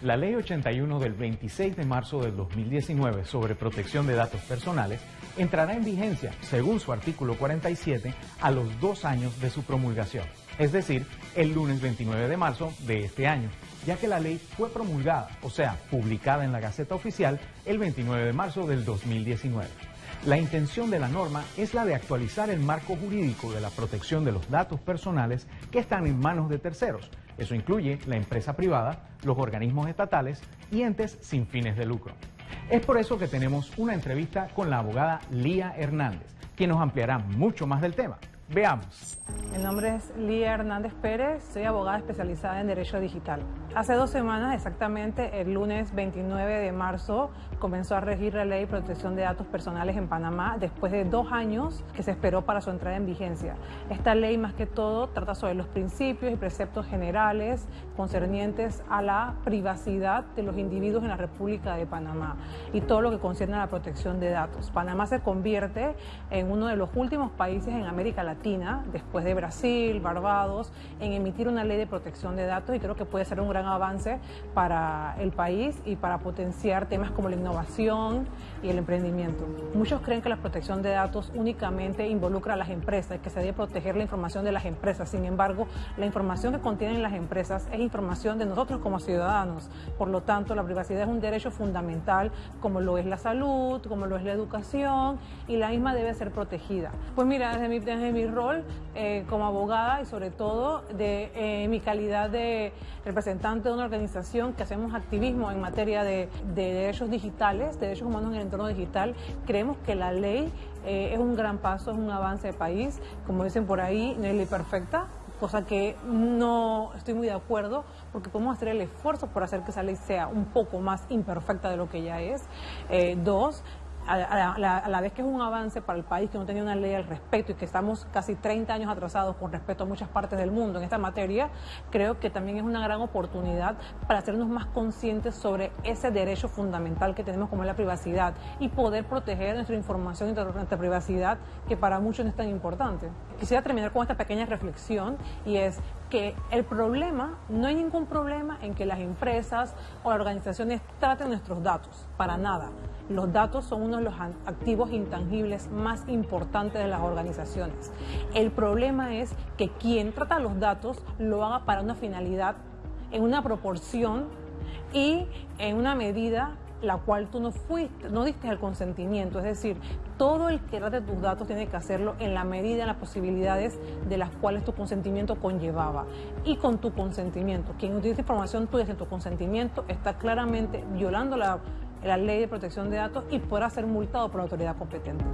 La Ley 81 del 26 de marzo del 2019 sobre protección de datos personales entrará en vigencia, según su artículo 47, a los dos años de su promulgación, es decir, el lunes 29 de marzo de este año, ya que la ley fue promulgada, o sea, publicada en la Gaceta Oficial el 29 de marzo del 2019. La intención de la norma es la de actualizar el marco jurídico de la protección de los datos personales que están en manos de terceros. Eso incluye la empresa privada, los organismos estatales y entes sin fines de lucro. Es por eso que tenemos una entrevista con la abogada Lía Hernández, quien nos ampliará mucho más del tema. Veamos. Mi nombre es Lía Hernández Pérez, soy abogada especializada en Derecho Digital. Hace dos semanas, exactamente el lunes 29 de marzo, comenzó a regir la Ley de Protección de Datos Personales en Panamá después de dos años que se esperó para su entrada en vigencia. Esta ley, más que todo, trata sobre los principios y preceptos generales concernientes a la privacidad de los individuos en la República de Panamá y todo lo que concierne a la protección de datos. Panamá se convierte en uno de los últimos países en América Latina, después de Brasil, Barbados, en emitir una ley de protección de datos y creo que puede ser un gran avance para el país y para potenciar temas como la innovación y el emprendimiento. Muchos creen que la protección de datos únicamente involucra a las empresas, que se debe proteger la información de las empresas. Sin embargo, la información que contienen las empresas es información de nosotros como ciudadanos. Por lo tanto, la privacidad es un derecho fundamental, como lo es la salud, como lo es la educación, y la misma debe ser protegida. Pues mira, desde mi, desde mi rol eh, como abogada y sobre todo de eh, mi calidad de representante de una organización que hacemos activismo en materia de, derechos digitales, derechos humanos en el entorno digital, creemos que la ley eh, es un gran paso, es un avance de país, como dicen por ahí, no es ley perfecta, cosa que no estoy muy de acuerdo, porque podemos hacer el esfuerzo por hacer que esa ley sea un poco más imperfecta de lo que ya es. dos, a la, vez que es un avance para el país que no tenía una ley al respecto y que estamos casi 30 años atrasados con respecto a muchas partes del mundo en esta materia, creo que también es una gran oportunidad para hacernos más conscientes sobre ese derecho fundamental que tenemos como es la privacidad y poder proteger nuestra información y nuestra privacidad que para muchos no es tan importante. Quisiera terminar con esta pequeña reflexión y es que el problema, no hay ningún problema en que las empresas o las organizaciones traten nuestros datos, para nada. Los datos son uno de los activos intangibles más importantes de las organizaciones. El problema es que quien trata los datos lo haga para una finalidad, en una proporción y en una medida la cual tú no fuiste, no diste el consentimiento. Es decir, todo el que trate tus datos tiene que hacerlo en la medida, en las posibilidades de las cuales tu consentimiento conllevaba. Y con tu consentimiento, quien utiliza información tuya sin tu consentimiento está claramente violando la la ley de protección de datos y podrá ser multado por la autoridad competente.